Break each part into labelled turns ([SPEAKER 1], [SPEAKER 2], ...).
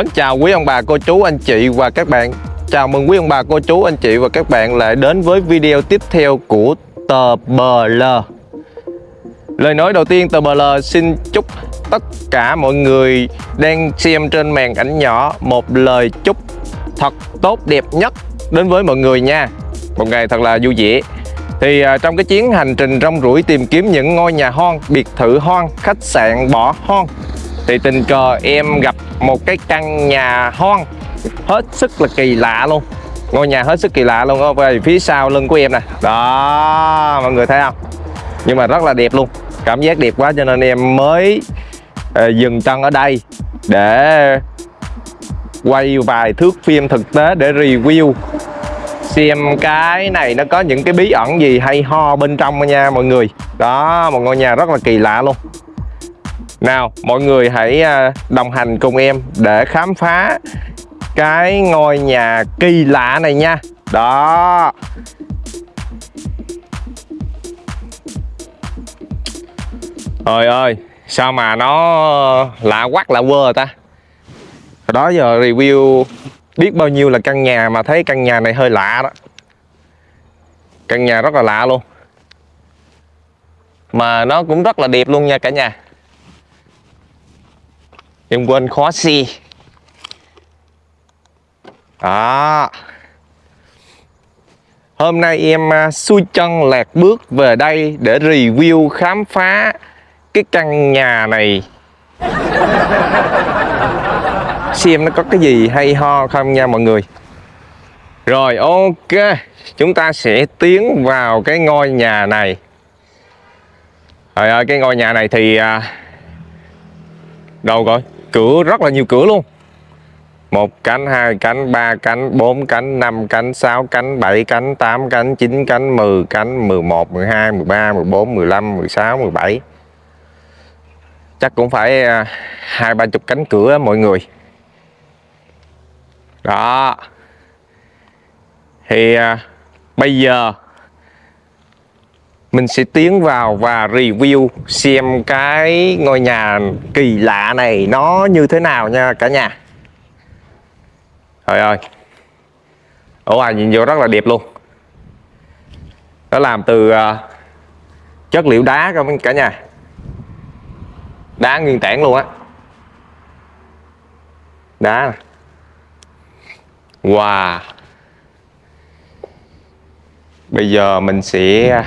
[SPEAKER 1] Mến chào quý ông bà cô chú anh chị và các bạn. Chào mừng quý ông bà cô chú anh chị và các bạn lại đến với video tiếp theo của tờ BL Lời nói đầu tiên tờ BL xin chúc tất cả mọi người đang xem trên màn ảnh nhỏ một lời chúc thật tốt đẹp nhất đến với mọi người nha. Một ngày thật là vui vẻ. Thì à, trong cái chuyến hành trình rong ruổi tìm kiếm những ngôi nhà hoang, biệt thự hoang, khách sạn bỏ hoang thì tình cờ em gặp một cái căn nhà hoang hết sức là kỳ lạ luôn. Ngôi nhà hết sức kỳ lạ luôn ở về phía sau lưng của em nè. Đó mọi người thấy không? Nhưng mà rất là đẹp luôn cảm giác đẹp quá cho nên em mới uh, dừng chân ở đây để quay vài thước phim thực tế để review xem cái này nó có những cái bí ẩn gì hay ho bên trong nha mọi người. Đó một ngôi nhà rất là kỳ lạ luôn nào, mọi người hãy à, đồng hành cùng em để khám phá cái ngôi nhà kỳ lạ này nha. Đó. Trời ơi, sao mà nó lạ quắc lạ quơ ta? Đó giờ review biết bao nhiêu là căn nhà mà thấy căn nhà này hơi lạ đó. Căn nhà rất là lạ luôn. Mà nó cũng rất là đẹp luôn nha cả nhà em quên khóa xe đó à. hôm nay em à, xuôi chân lạc bước về đây để review khám phá cái căn nhà này. Xem nó có cái gì hay ho không nha mọi người. Rồi ok. Chúng ta sẽ tiến vào cái ngôi nhà này. Rồi cái ngôi nhà này thì à, đâu rồi? Cửa rất là nhiều cửa luôn. Một cánh hai cánh ba cánh bốn cánh năm cánh sáu cánh bảy cánh tám cánh chín cánh mười cánh mười một mười hai mười ba mười bốn mười lăm mười sáu mười bảy. Chắc cũng phải à, hai ba chục cánh cửa mọi người. Đó. Thì à, bây giờ mình sẽ tiến vào và review xem cái ngôi nhà kỳ lạ này nó như thế nào nha cả nhà. Trời ơi. Ở ngoài nhìn vô rất là đẹp luôn. Nó làm từ uh, chất liệu đá các cả nhà. Đá nguyên tảng luôn á. Đá. Wow. Bây giờ mình sẽ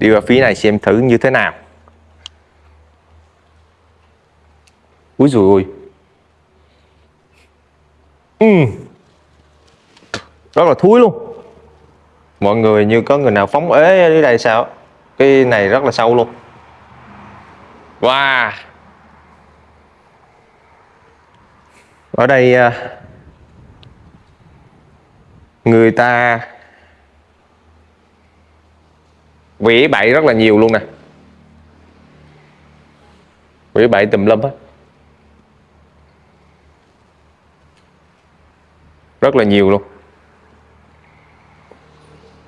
[SPEAKER 1] đi vào phía này xem thử như thế nào. Úi dồi ôi. Uhm. rất là thúi luôn. Mọi người như có người nào phóng ế đi đây sao? Cái này rất là sâu luôn. Wow. Ở đây à, người ta vỉ bậy rất là nhiều luôn nè. Vỉ bậy tùm lum hết. Rất là nhiều luôn.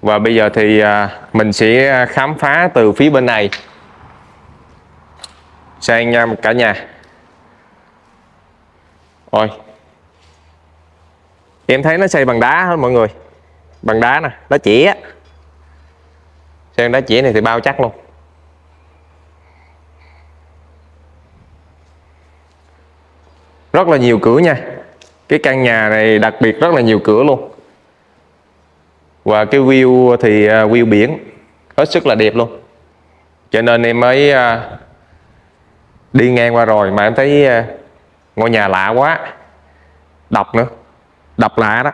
[SPEAKER 1] Và bây giờ thì à, mình sẽ khám phá từ phía bên này. Sang nha cả nhà. Ôi. Em thấy nó xây bằng đá hết mọi người. Bằng đá nè đá chỉ á Sơn đá chỉ này thì bao chắc luôn. Rất là nhiều cửa nha. Cái căn nhà này đặc biệt rất là nhiều cửa luôn. Và cái view thì à, view biển Hết sức là đẹp luôn. Cho nên em mới à, đi ngang qua rồi mà em thấy à, ngôi nhà lạ quá. Độc nữa. Độc lạ đó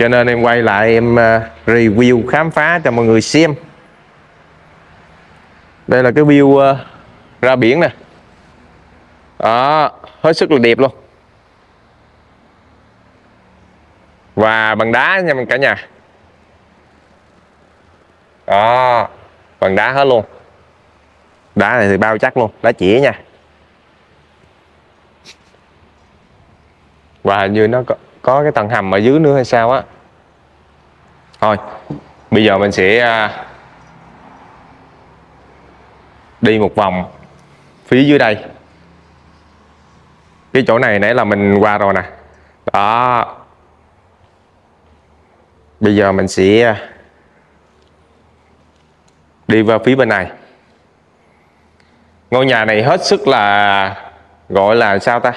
[SPEAKER 1] cho nên em quay lại em à, review, khám phá cho mọi người xem. Đây là cái view à, ra biển nè. Đó, hết sức là đẹp luôn. Và bằng đá nha cả nhà. Đó, bằng đá hết luôn. Đá này thì bao chắc luôn, đá chỉ nha. Và như nó có có cái tầng hầm ở dưới nữa hay sao á. Thôi, bây giờ mình sẽ à, đi một vòng phía dưới đây. Cái chỗ này nãy là mình qua rồi nè. Đó. Bây giờ mình sẽ à, đi vào phía bên này. Ngôi nhà này hết sức là, gọi là sao ta?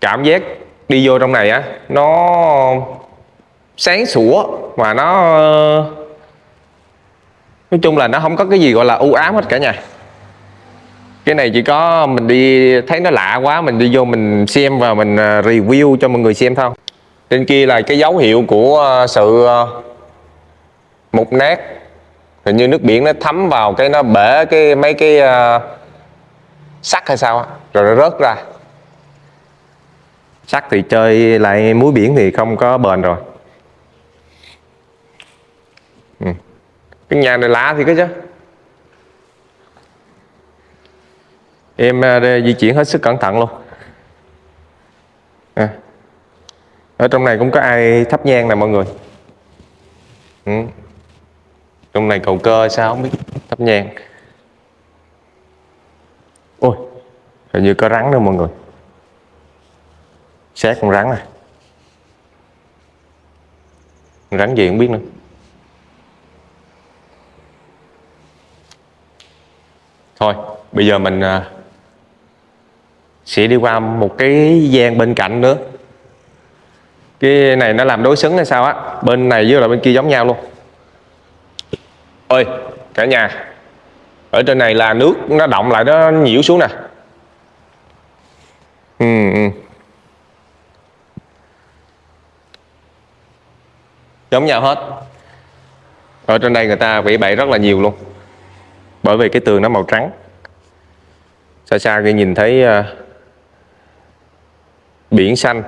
[SPEAKER 1] Cảm giác đi vô trong này á nó sáng sủa mà nó nói chung là nó không có cái gì gọi là u ám hết cả nhà. Cái này chỉ có mình đi thấy nó lạ quá mình đi vô mình xem và mình à, review cho mọi người xem thôi. Trên kia là cái dấu hiệu của à, sự à, mục nát. Hình như nước biển nó thấm vào cái nó bể cái mấy cái uh, sắt hay sao rồi nó rớt ra sắt thì chơi lại muối biển thì không có bền rồi. Ừ. cái nhà này lá thì cái chứ. Em à, di chuyển hết sức cẩn thận luôn. À. ở trong này cũng có ai thắp nhang nè mọi người? Ừ. trong này cầu cơ sao không biết. Thắp nhang. Ôi, hình như có rắn đâu mọi người xét con rắn này. Rắn gì không biết nữa. Thôi bây giờ mình à, sẽ đi qua một cái gian bên cạnh nữa. Cái này nó làm đối xứng hay sao á? Bên này với là bên kia giống nhau luôn. Ơi cả nhà ở trên này là nước nó động lại nó nhiễu xuống nè. Ừ, ừ. Giống nhau hết. Ở trên đây người ta vẽ bậy rất là nhiều luôn. Bởi vì cái tường nó màu trắng. Xa xa khi nhìn thấy uh, biển xanh.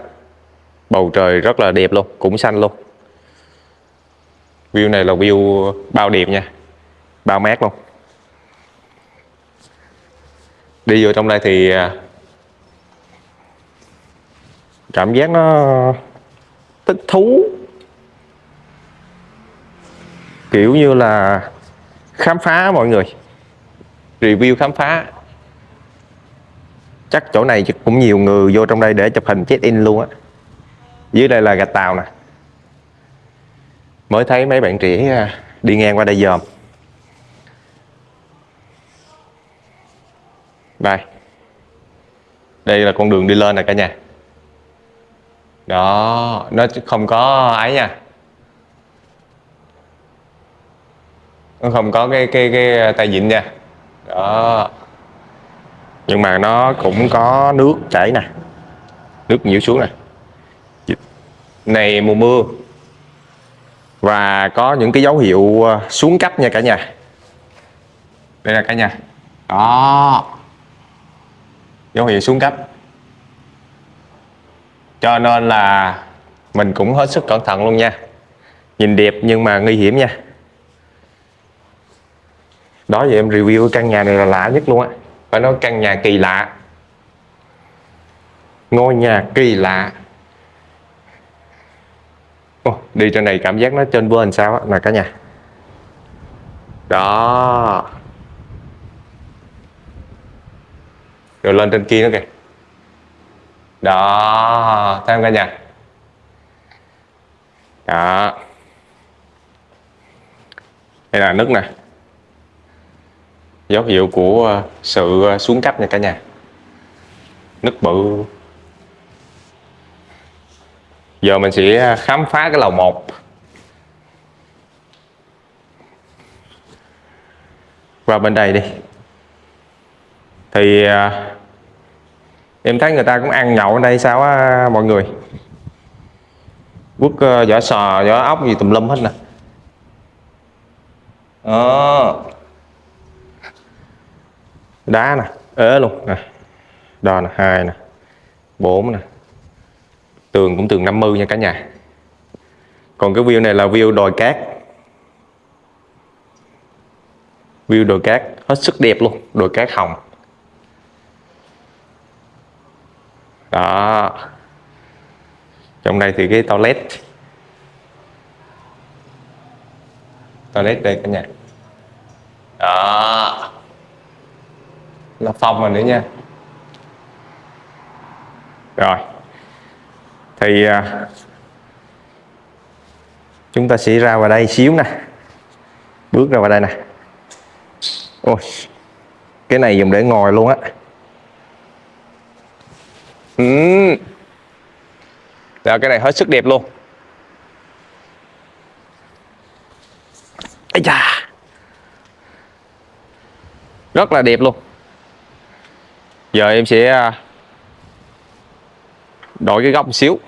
[SPEAKER 1] Bầu trời rất là đẹp luôn cũng xanh luôn. View này là view bao đẹp nha bao mát luôn. Đi vô trong đây thì uh, cảm giác nó thích thú kiểu như là khám phá mọi người, review khám phá. Chắc chỗ này cũng nhiều người vô trong đây để chụp hình check in luôn á. Dưới đây là gạch tàu nè. Mới thấy mấy bạn trẻ à, đi ngang qua đây dòm. Đây. Đây là con đường đi lên nè cả nhà. Đó, nó không có ấy nha. Nó không có cái cái cái à, tay vịn nha. Đó. Nhưng mà nó cũng có nước chảy nè. Nước nhiễu xuống nè. Này, mùa mưa. Và có những cái dấu hiệu à, xuống cấp nha cả nhà. Đây là cả nhà. Đó. Dấu hiệu xuống cấp. Cho nên là mình cũng hết sức cẩn thận luôn nha. Nhìn đẹp nhưng mà nguy hiểm nha đó giờ em review căn nhà này là lạ nhất luôn á. Phải nói căn nhà kỳ lạ. Ngôi nhà kỳ lạ. Ồ, đi trên này cảm giác nó trên vên sao á nè cả nhà. Đó. Rồi lên trên kia nữa kìa. Đó thấy không cả nhà? Đó. Đây là nước nè dấu hiệu của ờ, sự ờ, xuống cấp nha cả nhà. Nứt bự. Giờ mình sẽ ờ, khám phá cái lầu 1 qua bên đây đi. Thì em thấy người ta cũng ăn nhậu ở đây sao á, mọi người? Quất vỏ sò, vỏ ốc gì tùm lum hết nè. À đá nè. Ế luôn. Nè. Đo nè, hai nè. Bốn nè. Tường cũng tường 50 nha cả nhà. Còn cái view này là view đồi cát. View đồi cát, hết sức đẹp luôn. Đồi cát hồng. Đó. Trong đây thì cái toilet. Toilet đây cả nhà. Đó là phòng rồi nữa nha. Rồi, thì à, chúng ta sẽ ra vào đây xíu nè. Bước ra vào đây nè. Ôi cái này dùng để ngồi luôn á. Ừ. Rồi, cái này hết sức đẹp luôn. Ây da. rất là đẹp luôn giờ em sẽ à, đổi cái góc một xíu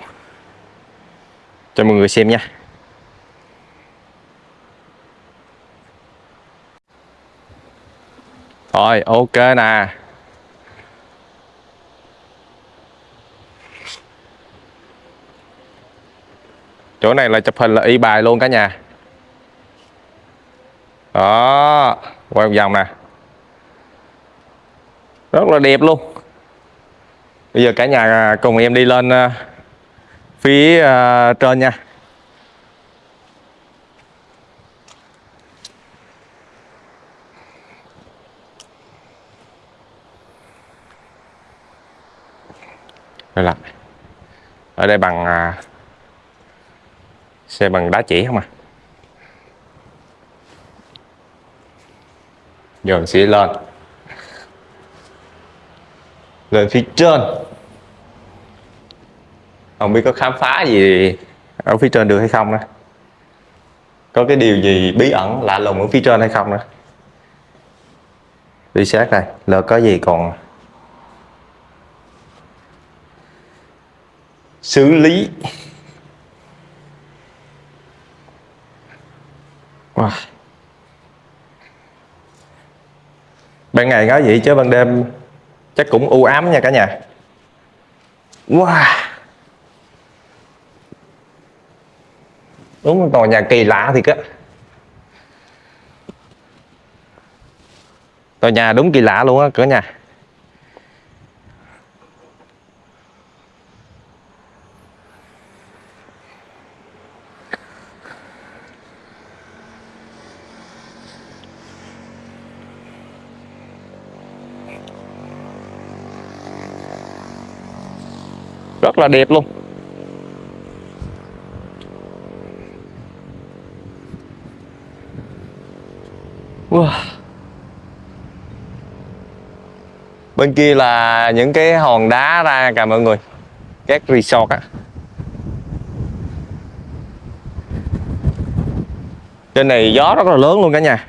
[SPEAKER 1] cho mọi người xem nha. Rồi, ok nè. Chỗ này là chụp hình là y bài luôn cả nhà. Đó, quay một vòng nè rất là đẹp luôn. Bây giờ cả nhà à, cùng em đi lên à, phía à, trên nha. Đây là, ở đây bằng xe bằng đá chỉ không à? Giờ mình sẽ lên lên phía trên. Không biết có khám phá gì ở phía trên được hay không nữa. Có cái điều gì bí ẩn lạ lùng ở phía trên hay không nữa? Đi sát này lỡ có gì còn? Xử lý. Wow. ban ngày có vậy chứ ban đêm chắc cũng u ám nha cả nhà. Wow. Đúng một tòa nhà kỳ lạ thiệt á. Tòa nhà đúng kỳ lạ luôn á cả nhà. Rất là đẹp luôn. Wow. bên kia là những cái hòn đá ra cả mọi người. Các resort á. Trên này gió rất là lớn luôn cả nhà.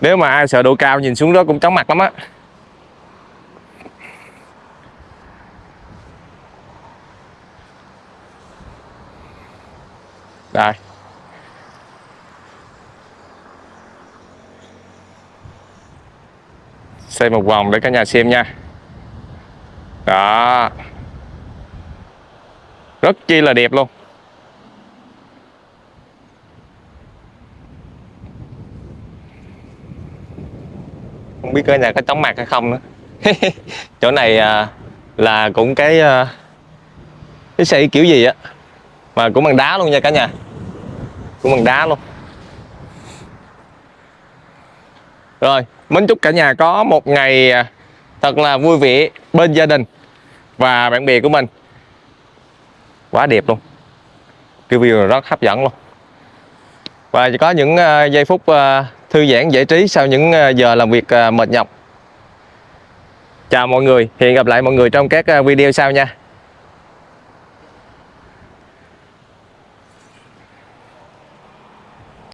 [SPEAKER 1] Nếu mà ai sợ độ cao nhìn xuống đó cũng chóng mặt lắm á. Đây. Xây một vòng để cả nhà xem nha. Đó. Rất chi là đẹp luôn. Không biết cái nhà có chóng mặt hay không nữa. Chỗ này à, là cũng cái à, cái xây kiểu gì á mà cũng bằng đá luôn nha cả nhà. Cũng bằng đá luôn. Rồi mến chúc cả nhà có một ngày à, thật là vui vẻ bên gia đình và bạn bè của mình. Quá đẹp luôn. Cái view rất hấp dẫn luôn. Và có những à, giây phút à, thư giãn giải trí sau những ờ, giờ làm việc ờ, mệt nhọc. Chào mọi người, hẹn gặp lại mọi người trong các ờ, video sau nha.